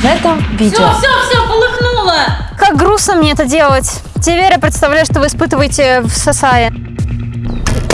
в этом видео. Все, все, все, полыхнуло! Как грустно мне это делать. Теперь я представляю, что вы испытываете в Сасае.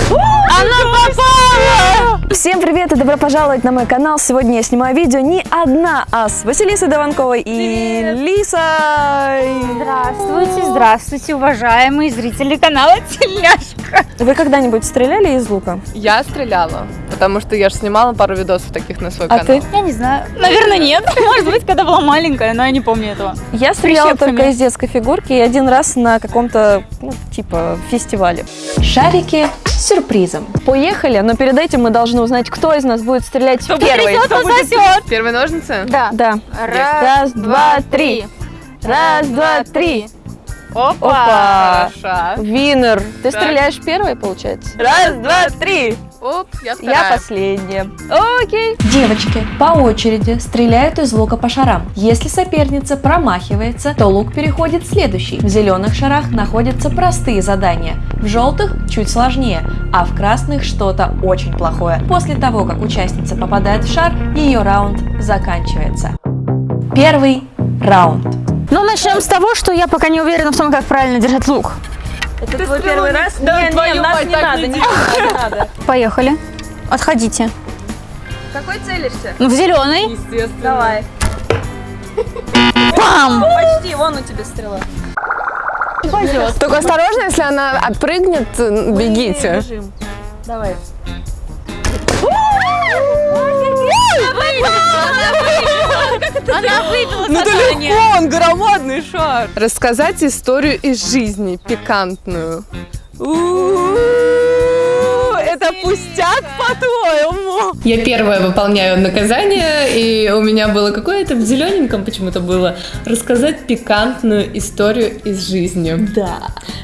Она попала! Всем привет и добро пожаловать на мой канал. Сегодня я снимаю видео не одна, а с Василисой Даванковой и Лисой. Здравствуйте, здравствуйте, уважаемые зрители канала Теляшка. Вы когда-нибудь стреляли из лука? Я стреляла, потому что я же снимала пару видосов таких на свой А канал. ты? Я не знаю. Наверное, нет. Может быть, когда была маленькая, но я не помню этого. Я стреляла только из детской фигурки и один раз на каком-то, ну, типа, фестивале. Шарики с сюрпризом. Поехали, но перед этим мы должны узнать, кто из нас будет стрелять первый. Кто засосет? Первые ножницы? Да. Да. Раз, два, три. Раз, два, три. Опа. Опа. Винер. Ты Так. стреляешь первой, получается? Раз, два, три. Оп, я Я вторая. последняя. Окей. Девочки по очереди стреляют из лука по шарам. Если соперница промахивается, то лук переходит в следующий. В зеленых шарах находятся простые задания, в желтых чуть сложнее, а в красных что-то очень плохое. После того, как участница попадает в шар, ее раунд заканчивается. Первый раунд. Ну, начнем с того, что я пока не уверена в том, как правильно держать лук. Это твой первый раз? Да, не, не, твою нас не надо, не надо, не надо. Поехали. Отходите. Какой целишься? Ну, в зеленый. Естественно. Давай. Пам! Почти, вон у тебя стрела. Только осторожно, если она отпрыгнет, бегите. Бежим. Давай. Она выбила Ну да легко, он громадный шар. Рассказать историю из жизни, пикантную. У-у-у, Это пустяк, по-твоему? Я первая выполняю наказание, и у меня было какое-то в зелененьком почему-то было рассказать пикантную историю из жизни. Да.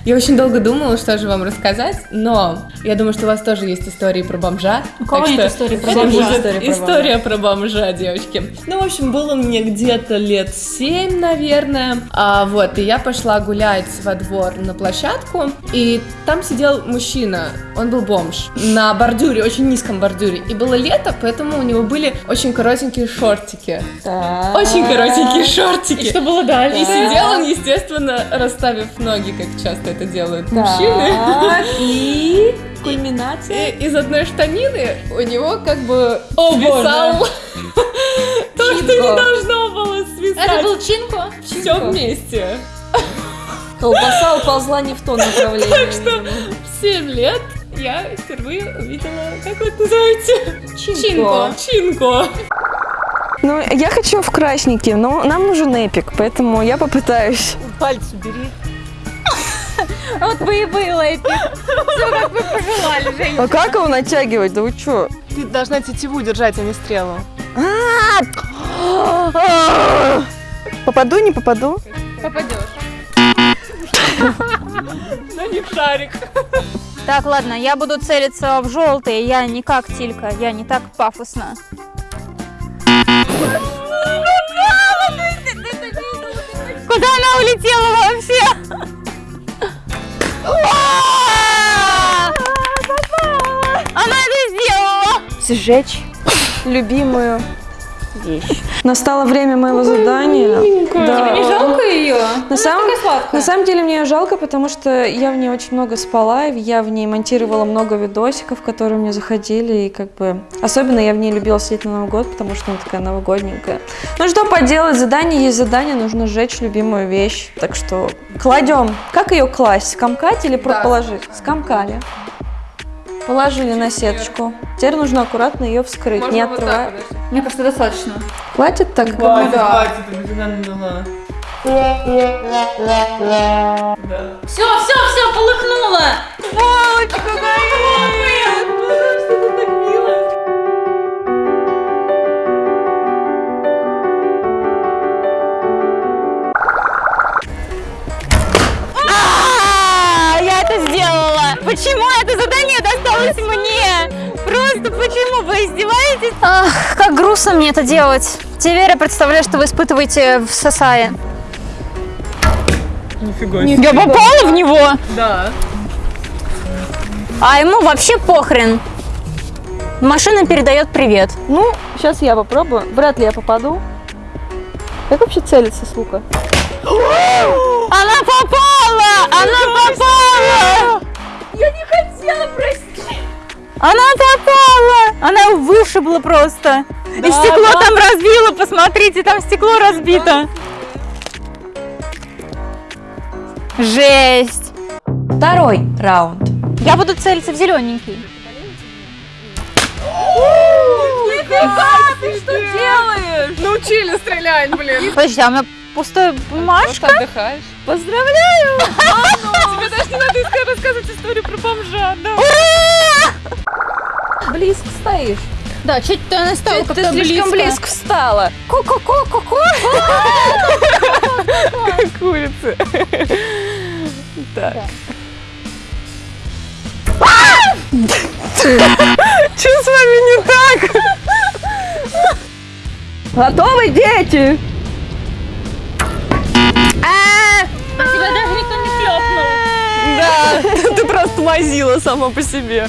Я очень долго думала, что же вам рассказать, но я думаю, что у вас тоже есть истории про бомжа. У кого что истории про бомжа? История про История про бомжа, девочки. Ну, в общем, было мне где-то лет 7, наверное. А, вот, и я пошла гулять во двор на площадку, и там сидел мужчина, он был бомж, на бордюре, очень низком бордюре. И было лето, поэтому у него были очень коротенькие шортики. Очень коротенькие шортики. И что было дальше? И сидел он, естественно, расставив ноги, как часто это делают мужчины. Так, и кульминация. И из одной штанины у него как бы свисал то, что не должно было Это свисать. был Чинко? Все вместе. Колбаса уползла не в то направление. Так что в 7 лет я впервые увидела, как вы это называете? Чинко. Чинко. Ну, я хочу в красненький, но нам нужен эпик, поэтому я попытаюсь. Пальцы бери. Вот бы и было эпик. Все, как вы пожелали, Женя. А как его натягивать? Да вы чё? Ты должна тетиву держать, а не стрелу. Попаду, не попаду? Попадешь. На них шарик. Так, ладно, я буду целиться в желтый. Я не как Тилька, я не так пафосно. Куда она улетела вообще? Она это сделала! Сжечь любимую вещь. Настало время моего задания. Да. Не жалко ее? На самом, на самом деле мне ее жалко, потому что я в ней очень много спала, я в ней монтировала много видосиков, которые мне заходили, и как бы... Особенно я в ней любила сидеть на Новый год, потому что она такая новогодненькая. Ну что поделать, задание есть задание, нужно сжечь любимую вещь. Так что кладем. Как ее класть? Скомкать или про- положить? Скомкали. Положили на сеточку. Теперь нужно аккуратно ее вскрыть, не открывая. Мне кажется, достаточно. Хватит так? Все, все, все, полыхнуло! А, издеваетесь? Ах, как грустно мне это делать. Теперь я представляю, что вы испытываете в Сасае. Нифига Я попала в него, Да. а ему вообще похрен. Машина передает привет. Ну, сейчас я попробую. Вряд ли я попаду. Как вообще целится с лука? Она попала! Она попала! Я не хотела, прости! Она попала! Она его вышибла просто. И стекло там разбило, посмотрите, там стекло разбито. Жесть! Второй раунд. Я буду целиться в зелененький. Научили стрелять, блин. Подожди, а у меня пустая бумажка? отдыхаешь. Поздравляю! Тебе даже не надо искать рассказывать историю про бомжа, да. Близко стоишь. Да, чуть ты настал Ты слишком близко встала. Ку-ку-ку-ку-ку. Курицы. Так. Что с вами не так? Готовы, дети? Ты просто мазила сама по себе.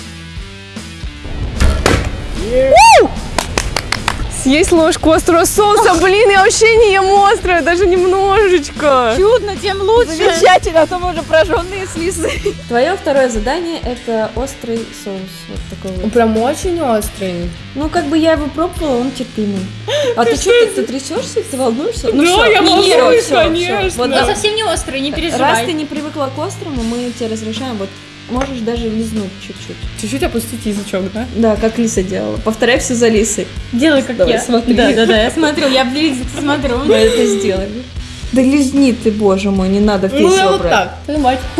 Съесть ложку острого соуса. Блин, я вообще не ем острое, даже немножечко. Чудно, тем лучше. Замечательно, а то мы уже прожженные слизы. Твое второе задание это острый соус. Вот такой вот. Прям очень острый. Ну, как бы я его пробовала, он терпимый. А ты что, ты, ты трясешься, ты волнуешься? Ну, Да, всё, я не волнуюсь, конечно. Вот давай. совсем не острый, не Раз переживай. ты не привыкла к острому, мы тебе разрешаем, вот можешь даже лизнуть чуть-чуть. Чуть-чуть опустить язычок, да? Да, как Лиса делала. Повторяй все за Лисой. Делай как Давай, я. смотри. Да, да, да, я смотрю, я близко смотрю. Мы это сделали. Да лизни ты, боже мой, не надо Ну, весь я вот так. Понимать.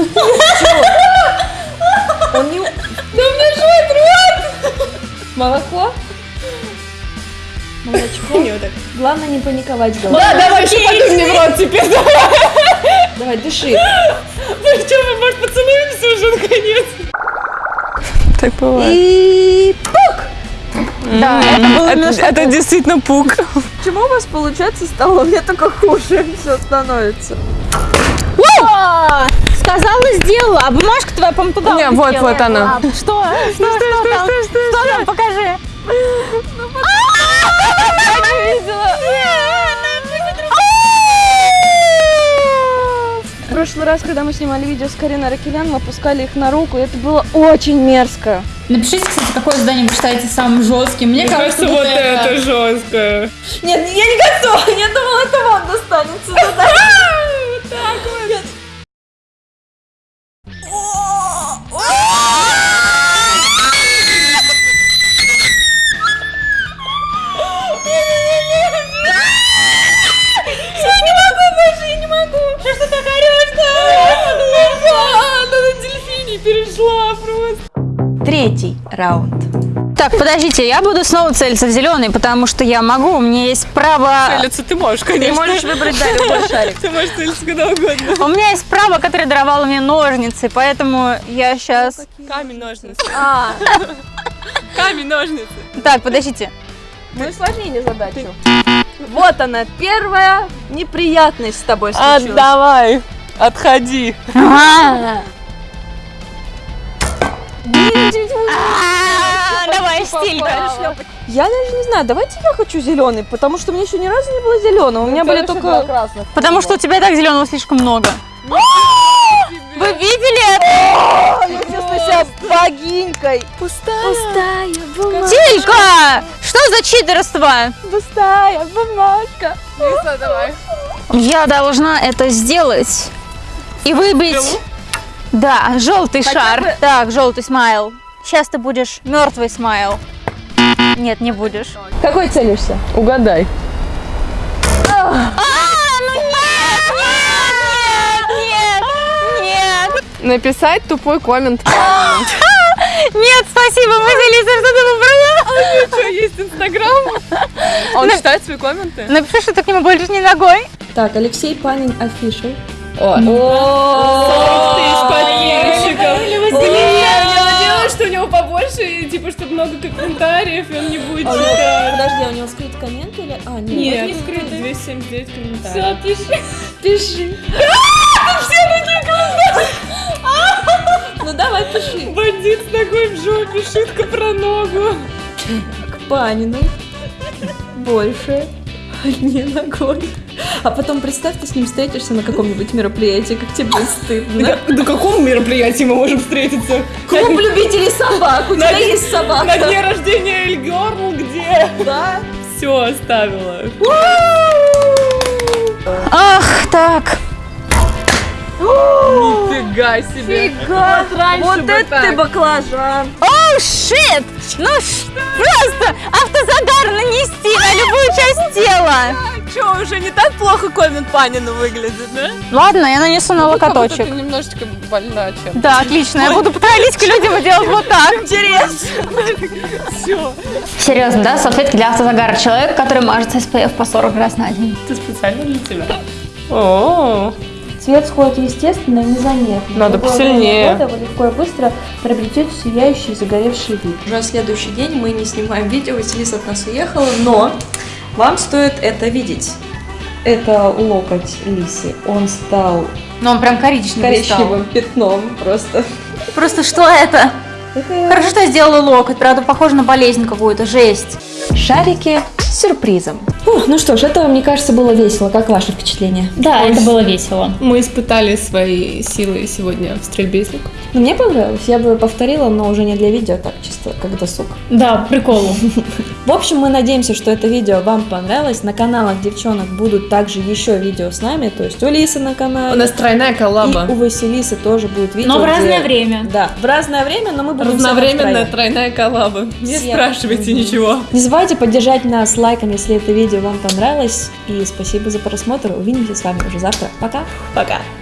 Он не... Да мне жжет рот! Молоко? Молочко? Не, вот так. Главное не паниковать, головой. Да, давай, еще подуй мне в рот теперь. Давай, дыши. Ну что, мы, может, поцелуемся уже наконец? Так бывает. И... Да, это было именно Это, это действительно пук. Почему у вас получается стало? Меня только хуже все становится. А, Сказала, сделала, а бумажка твоя, по-моему, туда Не, вот, вот она. Что? Что, что, там? Что там? Покажи. В прошлый раз, когда мы снимали видео с Кариной Ракелян, мы опускали их на руку, и это было очень мерзко. Напишите, кстати, какое задание вы считаете самым жестким. Мне, Мне кажется, вот это жестко. Нет, я не готова, я думала, Третий раунд. Так, подождите, я буду снова целиться в зеленый, потому что я могу, у меня есть право... Целиться ты можешь, конечно. Ты можешь выбрать, да, любой шарик. Ты можешь целиться куда угодно. У меня есть право, которое даровало мне ножницы, поэтому я сейчас... Камень, ножницы. А, Камень, ножницы. Так, подождите. мы усложнили задачу. Вот она, первая неприятность с тобой А, случилась. Отдавай. Отходи. А, Давай, стилька. Я даже не знаю, давайте я хочу зеленый, потому что у меня еще ни разу не было зеленого. У меня были только... красных. Потому что у тебя и так зеленого слишком много. Вы видели это? Я чувствую себя богинькой. Пустая. бумажка. Тилька! Что за читерство? Пустая бумажка. Лиса, давай. Я должна это сделать и выбить. Да, желтый шар. Так, желтый смайл. Сейчас ты будешь мертвый смайл. Нет, не будешь. Какой целишься? Угадай. А, ну. Написать тупой коммент. Нет, спасибо, мы Лиза, что ты выбрала? Что, есть Инстаграм? Он читает свои комменты? Напиши, что ты к нему больше не ногой. Так, Алексей Панин офишел. О, много комментариев, и он не будет читать. Подожди, а у него скрыт коммент или... А, нет. Нет, не скрыто, 279 комментариев. пиши. Пиши. Ну давай, пиши. Бандит с ногой в жопе, шутка про ногу. К Панину. Больше. Не ногой. А потом представь, ты с ним встретишься на каком-нибудь мероприятии, как тебе будет стыдно. На каком мероприятии мы можем встретиться? Клуб любителей собак, у тебя есть На собака. дне рождения Эльгерл где? Да. Все оставила. Ах, так. Нифига себе. Вот раньше Вот бы это так. ты баклажан. Щит! Ну, ш- просто автозадар нанести на любую часть тела. Что, уже не так плохо Коммент Панину выглядит, да? Ладно, я нанесу на локоточек. Ты немножечко больна чем. Да, отлично. Я буду подходить к людям и делать вот так. Серьезно, да? Салфетки для автозагара. Человек, который мажется SPF по 40 раз на день. Это специально для тебя. О, Цвет сходит естественно и незаметно. Надо Любое посильнее. года вы легко и быстро приобретете сияющий загоревший вид. Уже следующий день мы не снимаем видео, Василиса от нас уехала, но вам стоит это видеть. Это локоть Лиси. Он стал Но он прям коричневый стал. коричневым пятном просто. Просто что это? Это Хорошо, что я сделала локоть. Правда, похоже на болезнь какую-то. Жесть. Шарики с сюрпризом. Фух, ну что ж, это, мне кажется, было весело. Как ваше впечатление? Да, это было весело. мы испытали свои силы сегодня в стрельбе из лука. Ну, мне понравилось. Я бы повторила, но уже не для видео, так чисто как досуг. Да, приколу. В общем, мы надеемся, что это видео вам понравилось. На каналах девчонок будут также еще видео с нами, то есть у Лисы на канале. У нас тройная коллаба. И у Василисы тоже будет видео. Но в где- разное время. Да, в разное время, но мы будем Разновременная тройная коллаба. Не Всем. спрашивайте ничего. Не забывайте поддержать нас лайком, если это видео вам понравилось. И спасибо за просмотр. Увидимся с вами уже завтра. Пока! Пока.